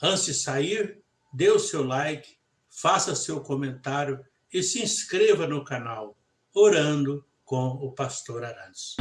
Antes de sair, dê o seu like, faça seu comentário e se inscreva no canal Orando com o Pastor Arantes.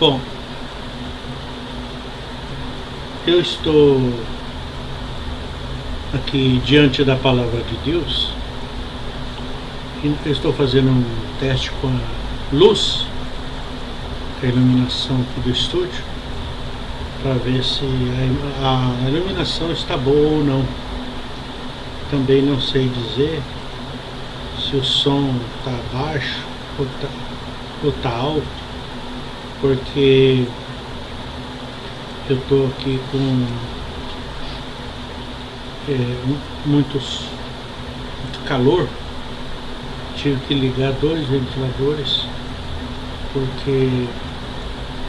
Bom, eu estou aqui diante da palavra de Deus eu estou fazendo um teste com a luz a iluminação aqui do estúdio para ver se a, iluminação está boa ou não. Também não sei dizer se o som está baixo ou está ou tá alto porque eu estou aqui com é, muitos, muito calor. Tive que ligar dois ventiladores porque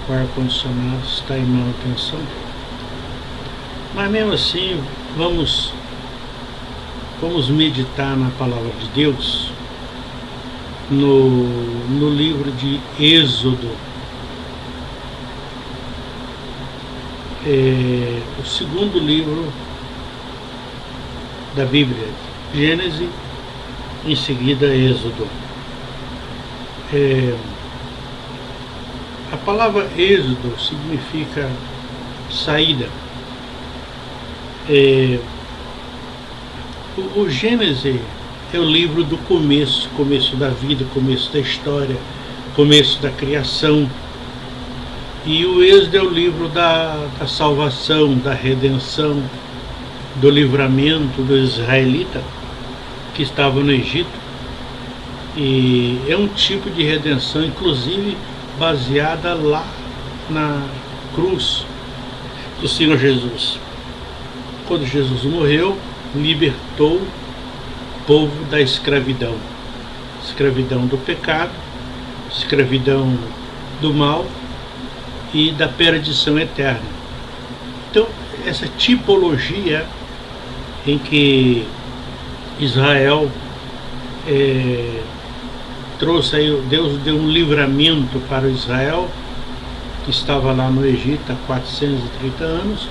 o ar-condicionado está em manutenção mas mesmo assim vamos vamos meditar na palavra de Deus no, no livro de Êxodo é, o segundo livro da Bíblia, Gênesis, em seguida Êxodo. É, palavra Êxodo significa saída. É, o, o Gênesis é o livro do começo, começo da vida, começo da história, começo da criação e o Êxodo é o livro da, da salvação, da redenção, do livramento do israelita que estava no Egito. E é um tipo de redenção, inclusive baseada lá na cruz do Senhor Jesus. Quando Jesus morreu, libertou o povo da escravidão. Escravidão do pecado, escravidão do mal e da perdição eterna. Então, essa tipologia em que Israel é, trouxe aí, Deus deu um livramento para Israel, que estava lá no Egito há 430 anos.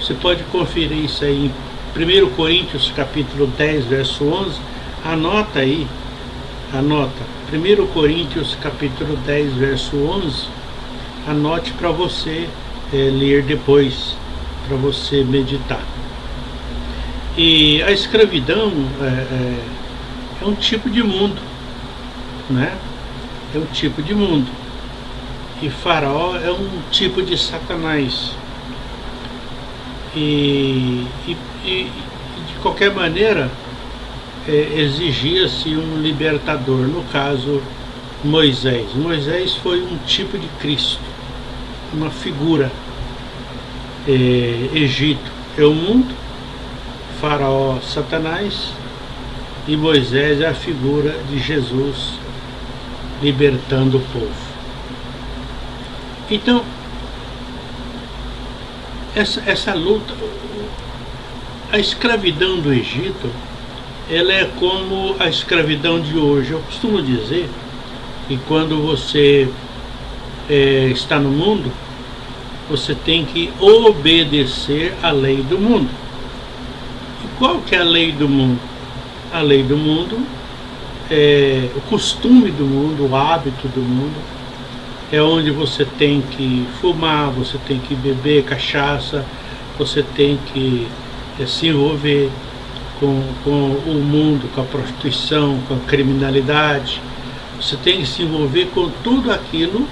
Você pode conferir isso aí em 1 Coríntios capítulo 10, verso 11. Anota aí, anota. 1 Coríntios capítulo 10, verso 11 anote para você é, ler depois, para você meditar. E a escravidão é, é, é, um tipo de mundo, né? É um tipo de mundo. E Faraó é um tipo de Satanás. E, e, e de qualquer maneira, é, exigia-se um libertador, no caso Moisés. Moisés foi um tipo de Cristo uma figura. É, Egito é o mundo, Faraó, Satanás e Moisés é a figura de Jesus libertando o povo. Então, essa, essa luta, a escravidão do Egito, ela é como a escravidão de hoje. Eu costumo dizer que quando você é, está no mundo, você tem que obedecer à lei do mundo. E qual que é a lei do mundo? A lei do mundo é o costume do mundo, o hábito do mundo, é onde você tem que fumar, você tem que beber cachaça, você tem que é, se envolver com, com o mundo, com a prostituição, com a criminalidade. Você tem que se envolver com tudo aquilo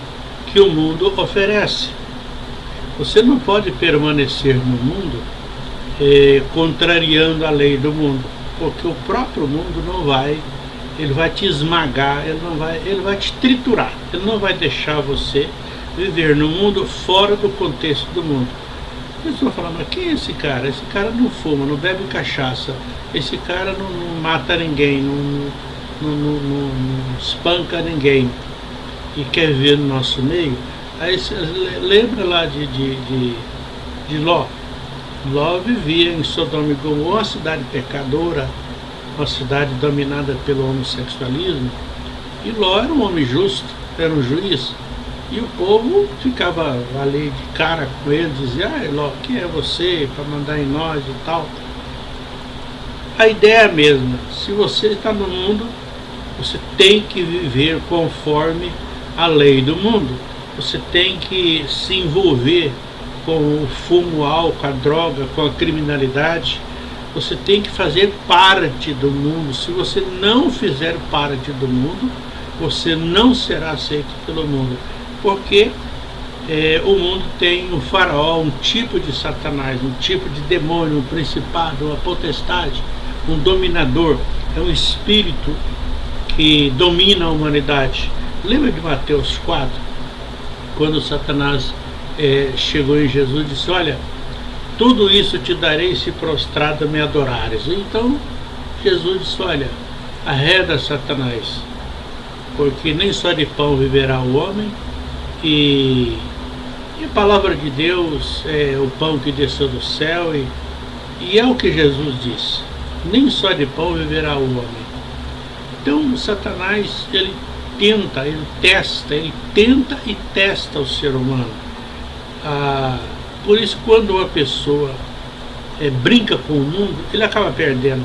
que o mundo oferece. Você não pode permanecer no mundo eh, contrariando a lei do mundo, porque o próprio mundo não vai, ele vai te esmagar, ele não vai, ele vai te triturar, ele não vai deixar você viver no mundo fora do contexto do mundo. Eles vão falar, mas quem é esse cara? Esse cara não fuma, não bebe cachaça, esse cara não, não mata ninguém, não, não, não, espanca ninguém e quer ver no nosso meio, aí lembra lá de, de, de, de Ló. Ló vivia em Sodoma e Gomorra, cidade pecadora, uma cidade dominada pelo homossexualismo, e Ló era um homem justo, era um juiz, E o povo ficava ali de cara com ele, dizia, ah, Eló, quem é você para mandar em nós e tal. A ideia é a mesma, se você está no mundo, você tem que viver conforme a lei do mundo. Você tem que se envolver com o fumo, álcool, a droga, com a criminalidade. Você tem que fazer parte do mundo. Se você não fizer parte do mundo, você não será aceito pelo mundo porque é, o mundo tem um faraó, um tipo de satanás, um tipo de demônio, um principado, uma potestade, um dominador, é um espírito que domina a humanidade. Lembra de Mateus 4, quando Satanás é, chegou em Jesus e disse, olha, tudo isso te darei se prostrado me adorares. Então Jesus disse, olha, arreda Satanás, porque nem só de pão viverá o homem, e, e a palavra de Deus é o pão que desceu do céu e, e é o que Jesus disse. Nem só de pão viverá o homem. Então Satanás, ele tenta, ele testa, ele tenta e testa o ser humano. Ah, por isso quando uma pessoa é, brinca com o mundo, ele acaba perdendo.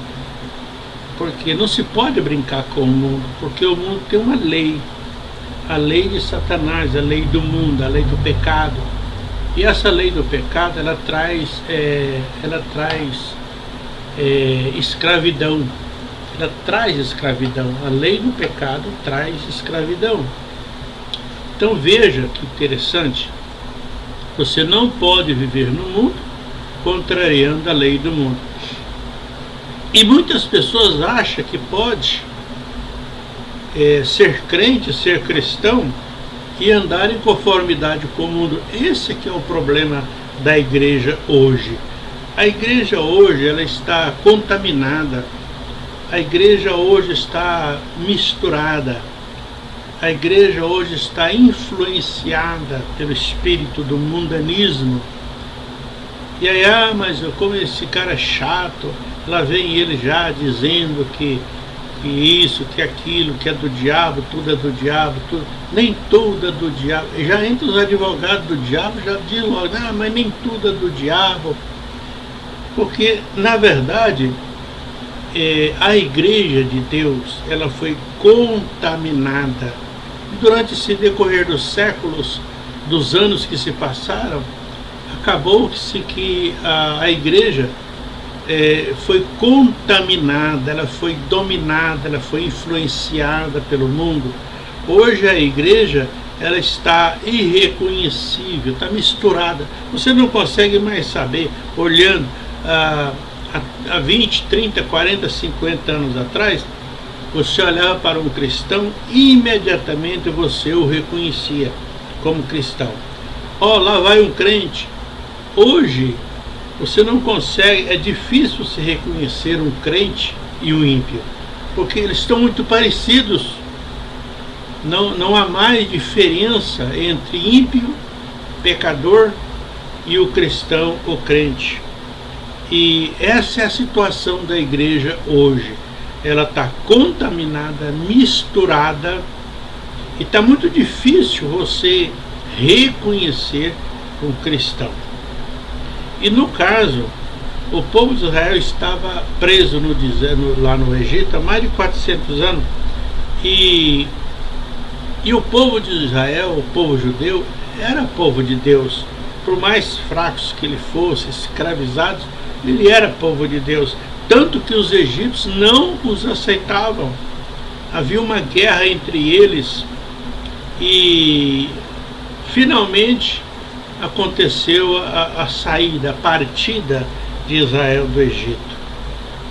Porque não se pode brincar com o mundo, porque o mundo tem uma lei a lei de Satanás, a lei do mundo, a lei do pecado. E essa lei do pecado, ela traz, é, ela traz é, escravidão. Ela traz escravidão. A lei do pecado traz escravidão. Então veja que interessante. Você não pode viver no mundo contrariando a lei do mundo. E muitas pessoas acham que pode é, ser crente, ser cristão e andar em conformidade com o mundo. Esse que é o problema da igreja hoje. A igreja hoje ela está contaminada. A igreja hoje está misturada. A igreja hoje está influenciada pelo espírito do mundanismo. E aí, ah, mas como esse cara é chato, lá vem ele já dizendo que que isso, que aquilo, que é do diabo, tudo é do diabo, tudo, nem tudo é do diabo. Já entre os advogados do diabo, já diz logo, ah, mas nem tudo é do diabo. Porque, na verdade, é, a igreja de Deus, ela foi contaminada. Durante esse decorrer dos séculos, dos anos que se passaram, acabou-se que a, a igreja é, foi contaminada, ela foi dominada, ela foi influenciada pelo mundo. Hoje a igreja ela está irreconhecível, está misturada. Você não consegue mais saber, olhando ah, há 20, 30, 40, 50 anos atrás, você olhava para um cristão e imediatamente você o reconhecia como cristão. Ó, oh, lá vai um crente. Hoje você não consegue, é difícil se reconhecer um crente e um ímpio, porque eles estão muito parecidos. Não, não há mais diferença entre ímpio, pecador e o cristão, o crente. E essa é a situação da igreja hoje. Ela está contaminada, misturada, e está muito difícil você reconhecer um cristão. E no caso, o povo de Israel estava preso no, lá no Egito há mais de 400 anos. E, e o povo de Israel, o povo judeu, era povo de Deus. Por mais fracos que ele fosse, escravizados, ele era povo de Deus. Tanto que os egípcios não os aceitavam. Havia uma guerra entre eles e finalmente aconteceu a, a saída, a partida de Israel do Egito.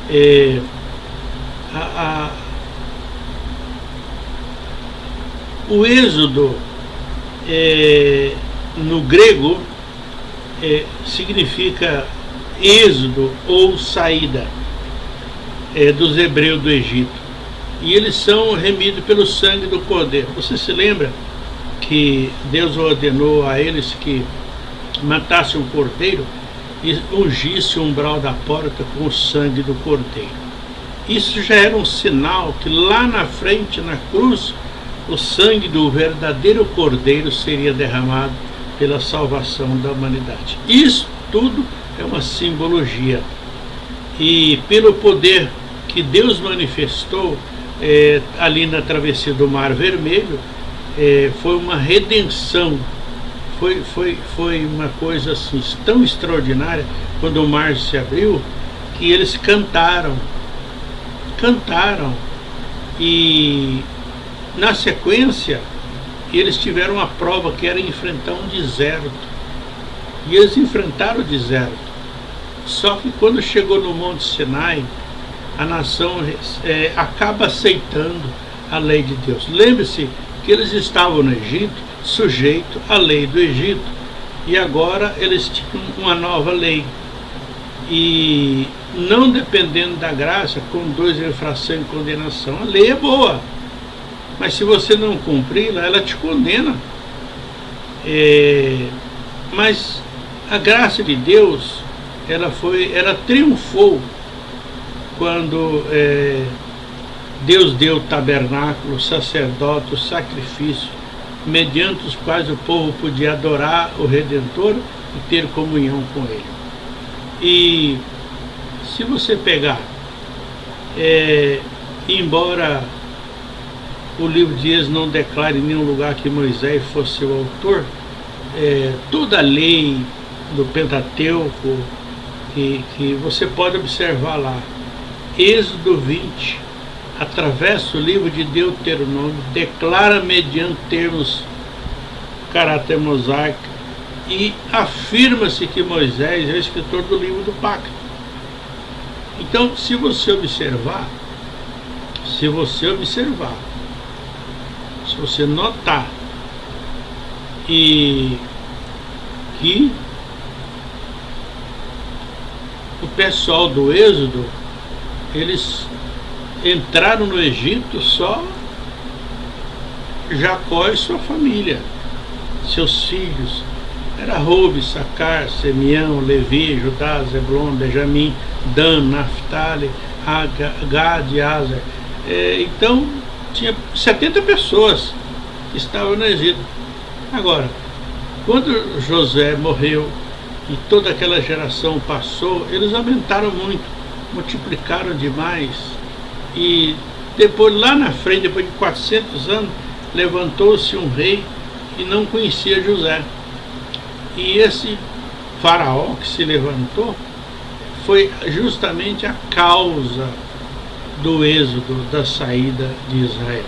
É, a, a, o êxodo é, no grego é, significa êxodo ou saída é, dos hebreus do Egito. E eles são remidos pelo sangue do cordeiro. Você se lembra que Deus ordenou a eles que matasse um cordeiro e ungisse o umbral da porta com o sangue do cordeiro. Isso já era um sinal que lá na frente, na cruz, o sangue do verdadeiro Cordeiro seria derramado pela salvação da humanidade. Isso tudo é uma simbologia. E pelo poder que Deus manifestou é, ali na travessia do Mar Vermelho, é, foi uma redenção. Foi, foi, foi uma coisa assim, tão extraordinária quando o mar se abriu que eles cantaram. Cantaram. E na sequência, eles tiveram uma prova que era enfrentar um deserto. E eles enfrentaram o deserto. Só que quando chegou no Monte Sinai, a nação é, acaba aceitando a lei de Deus. Lembre-se que eles estavam no Egito sujeito à lei do Egito e agora eles tinham uma nova lei. E não dependendo da graça, com dois infração e condenação, a lei é boa. Mas se você não cumpri-la, ela te condena. É, mas a graça de Deus, ela foi, ela triunfou quando é, Deus deu o tabernáculo, o sacerdote, sacrifício, mediante os quais o povo podia adorar o Redentor e ter comunhão com Ele. E se você pegar, é, embora o livro de Êxodo não declare em nenhum lugar que Moisés fosse o autor, é, toda a lei do Pentateuco que, que você pode observar lá, Êxodo 20, atravessa o livro de Deuteronômio, declara mediante termos caráter mosaico e afirma-se que Moisés é o escritor do livro do pacto. Então, se você observar, se você observar, se você notar e que o pessoal do Êxodo, eles entraram no Egito só Jacó e sua família, seus filhos. Era Roube, Sacar, Simeão, Levi, Judá, Zebulon, Benjamim, Dan, Naphtali, Gad Azer. É, então, tinha 70 pessoas que estavam no Egito. Agora, quando José morreu e toda aquela geração passou, eles aumentaram muito, multiplicaram demais e depois, lá na frente, depois de 400 anos, levantou-se um rei que não conhecia José. E esse faraó que se levantou foi justamente a causa do êxodo, da saída de Israel.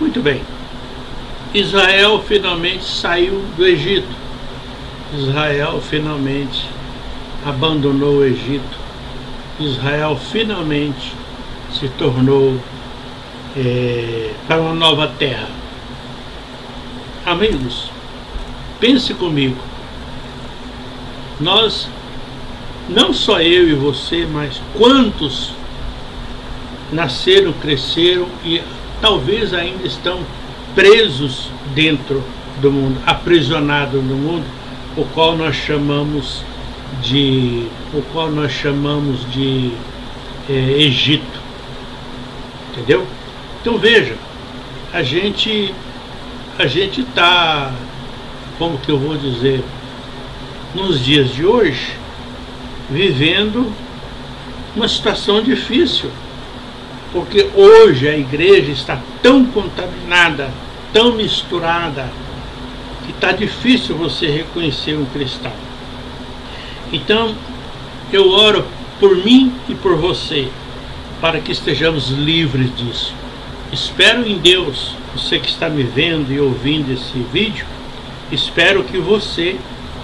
Muito bem. Israel finalmente saiu do Egito. Israel finalmente abandonou o Egito. Israel finalmente se tornou é, para uma nova terra. Amigos, pense comigo. Nós, não só eu e você, mas quantos nasceram, cresceram e talvez ainda estão presos dentro do mundo, aprisionados no mundo, o qual nós chamamos de, o qual nós chamamos de é, Egito. Entendeu? Então veja, a gente a gente está, como que eu vou dizer, nos dias de hoje, vivendo uma situação difícil. Porque hoje a igreja está tão contaminada, tão misturada, que está difícil você reconhecer um cristão. Então, eu oro por mim e por você, para que estejamos livres disso. Espero em Deus, você que está me vendo e ouvindo esse vídeo, espero que você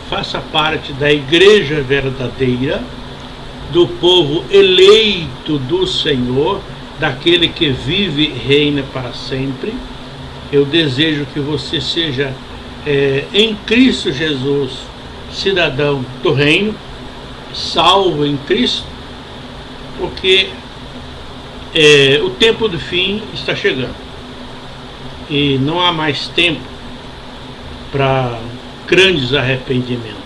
faça parte da igreja verdadeira, do povo eleito do Senhor, daquele que vive e reina para sempre. Eu desejo que você seja é, em Cristo Jesus, cidadão do reino, salvo em Cristo, porque é, o tempo do fim está chegando e não há mais tempo para grandes arrependimentos.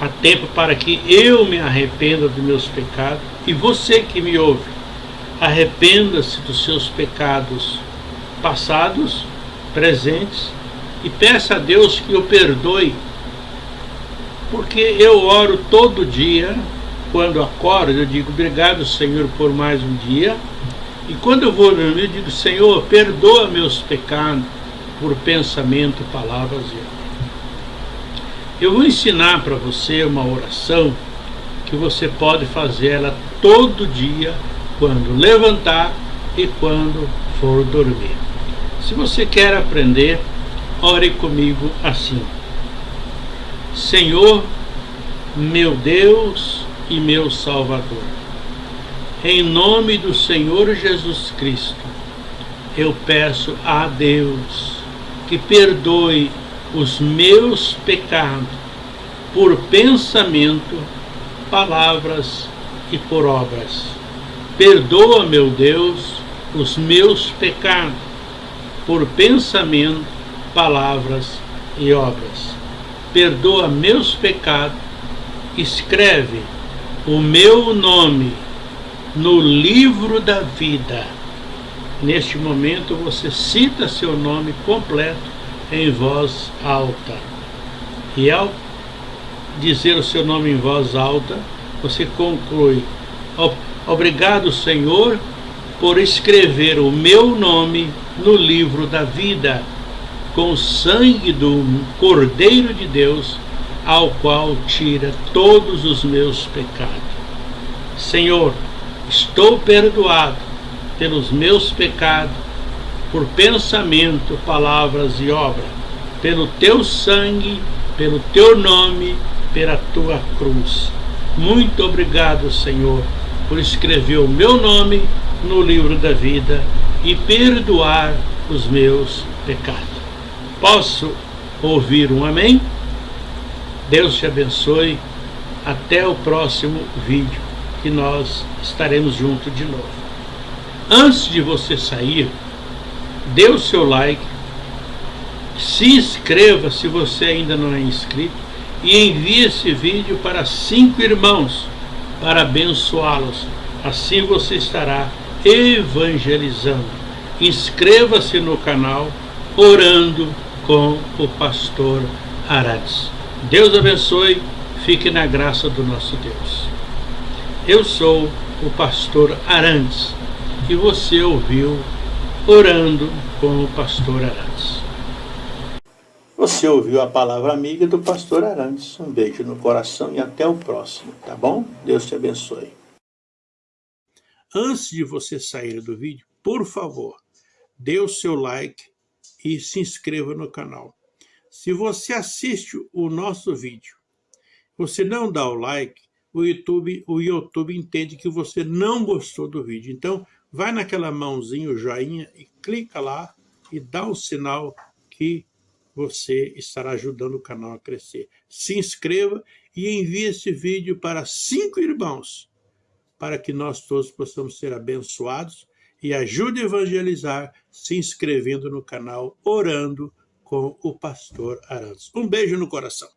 Há tempo para que eu me arrependa dos meus pecados e você que me ouve, arrependa-se dos seus pecados passados, presentes, e peça a Deus que o perdoe, porque eu oro todo dia, quando acordo, eu digo obrigado, Senhor, por mais um dia, e quando eu vou dormir, eu digo, Senhor, perdoa meus pecados por pensamento, palavras e. Eu vou ensinar para você uma oração que você pode fazer ela todo dia, quando levantar e quando for dormir. Se você quer aprender, ore comigo assim. Senhor, meu Deus e meu Salvador, em nome do Senhor Jesus Cristo, eu peço a Deus que perdoe os meus pecados por pensamento, palavras e por obras. Perdoa, meu Deus, os meus pecados por pensamento, palavras e obras. Perdoa meus pecados, escreve o meu nome no livro da vida. Neste momento você cita seu nome completo em voz alta. E ao dizer o seu nome em voz alta, você conclui: Obrigado, Senhor, por escrever o meu nome no livro da vida, com o sangue do Cordeiro de Deus, ao qual tira todos os meus pecados. Senhor, estou perdoado pelos meus pecados, por pensamento, palavras e obra, pelo teu sangue, pelo teu nome, pela tua cruz. Muito obrigado, Senhor, por escrever o meu nome no livro da vida e perdoar os meus pecados. Posso ouvir um amém? Deus te abençoe. Até o próximo vídeo, que nós estaremos juntos de novo. Antes de você sair, dê o seu like, se inscreva se você ainda não é inscrito e envie esse vídeo para cinco irmãos para abençoá-los. Assim você estará evangelizando. Inscreva-se no canal Orando com o Pastor Arantes. Deus abençoe, fique na graça do nosso Deus. Eu sou o Pastor Arantes e você ouviu Orando com o Pastor Arantes. Você ouviu a palavra amiga do Pastor Arantes. Um beijo no coração e até o próximo, tá bom? Deus te abençoe. Antes de você sair do vídeo, por favor, dê o seu like e se inscreva no canal. Se você assiste o nosso vídeo, você não dá o like, o YouTube, o YouTube entende que você não gostou do vídeo. Então, vai naquela mãozinha, o joinha, e clica lá e dá o sinal que você estará ajudando o canal a crescer. Se inscreva e envie esse vídeo para cinco irmãos para que nós todos possamos ser abençoados e ajude a evangelizar se inscrevendo no canal Orando com o Pastor Arantes. Um beijo no coração.